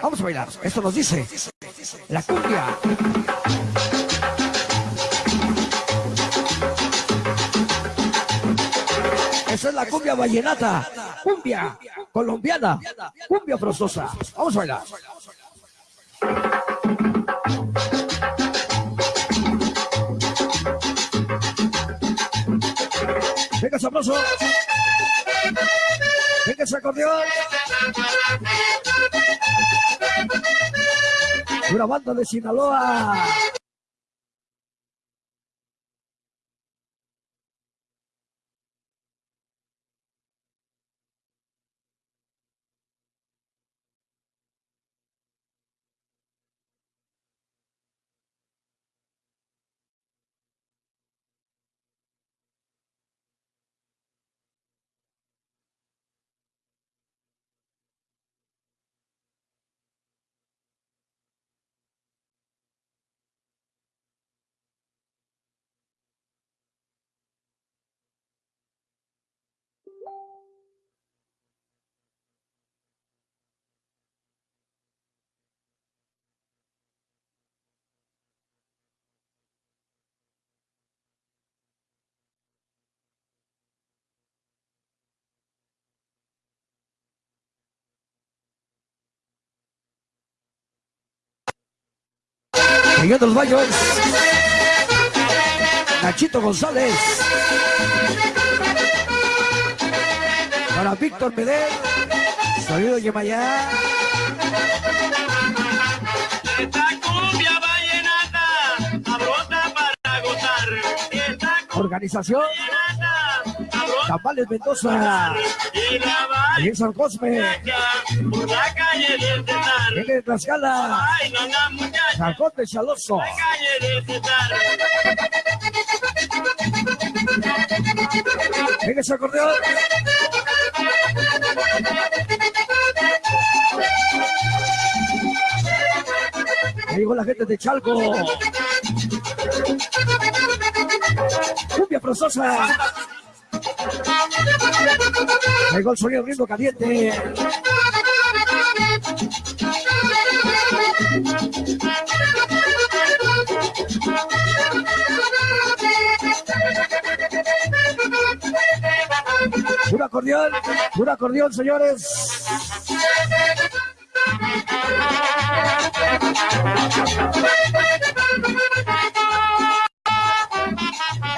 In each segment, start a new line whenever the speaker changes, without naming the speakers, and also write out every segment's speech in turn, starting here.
Vamos a bailar. Esto nos dice la cumbia. Esa es la cumbia vallenata, cumbia colombiana, cumbia frostosa. Vamos a bailar. Venga, sabroso. Venga, ese acordeón. Una banda de Sinaloa. Miguel de los Baños. Nachito González. Para Víctor Medel. Sonido Yemayá.
Esta cumbia vallenata, sabrosa para gozar. Esta
Organización Tamales Mendoza.
y la
Ahí en San Cosme.
por la calle del Cesar.
Viene de Tlaxcala.
Ay, no, no, muchacha,
Chaloso.
la calle del
ese acordeón. Ahí llegó la gente de Chalco. Cumbia frostosa. Llegó el sonido ritmo caliente. Un acordeón, un acordeón, señores.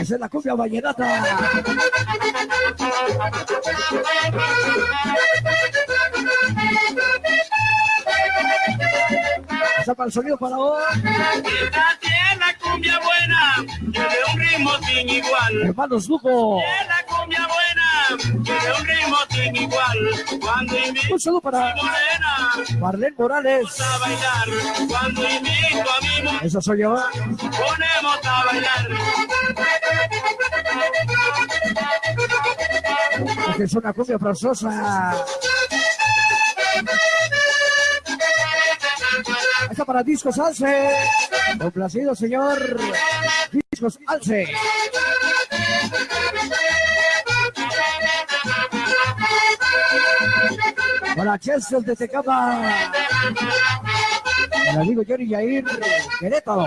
Esa es la cumbia vallenata. Para el sonido para hoy.
Esta tiene la cumbia buena, tiene un ritmo sin igual.
Hermanos Lugo.
Tiene la cumbia buena, tiene un ritmo sin igual. Cuando invito
Un saludo para
morena,
Marlene Morales.
a bailar. Cuando invito a mi morena,
Esa soy yo.
ponemos a bailar.
Esta es una cumbia frostosa. Esta para Discos Alce. Complacido, señor. Discos Alce. Para Chelsea de Tecama. El amigo Johnny Yair, Querétaro.